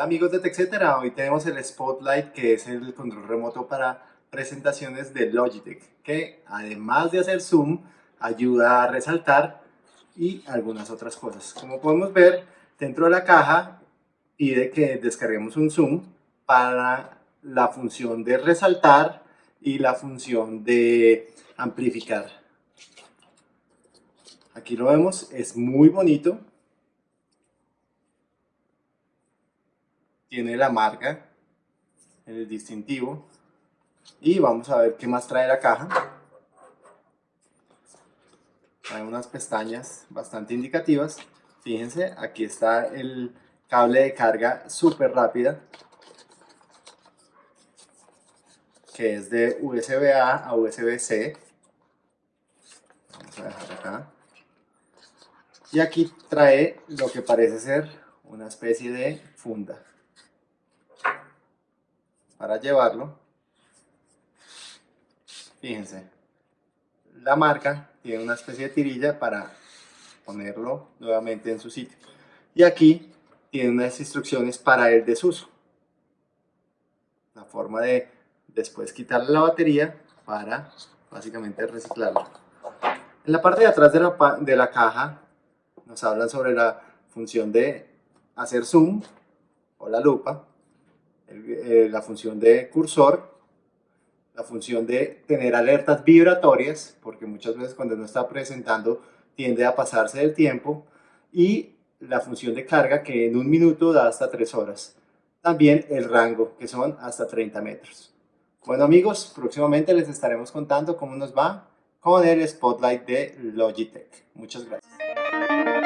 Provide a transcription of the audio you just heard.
amigos de TechCetera, hoy tenemos el Spotlight que es el control remoto para presentaciones de Logitech que además de hacer zoom ayuda a resaltar y algunas otras cosas. Como podemos ver dentro de la caja pide que descarguemos un zoom para la función de resaltar y la función de amplificar. Aquí lo vemos, es muy bonito tiene la marca, el distintivo. Y vamos a ver qué más trae la caja. Trae unas pestañas bastante indicativas. Fíjense aquí está el cable de carga súper rápida que es de USB A a USB C. Vamos a dejar acá. Y aquí trae lo que parece ser una especie de funda para llevarlo. Fíjense, la marca tiene una especie de tirilla para ponerlo nuevamente en su sitio. Y aquí tiene unas instrucciones para el desuso. La forma de después quitarle la batería para básicamente reciclarlo. En la parte de atrás de la, de la caja nos hablan sobre la función de hacer zoom o la lupa eh, la función de cursor, la función de tener alertas vibratorias, porque muchas veces cuando no está presentando tiende a pasarse del tiempo, y la función de carga que en un minuto da hasta 3 horas. También el rango, que son hasta 30 metros. Bueno amigos, próximamente les estaremos contando cómo nos va con el Spotlight de Logitech. Muchas gracias.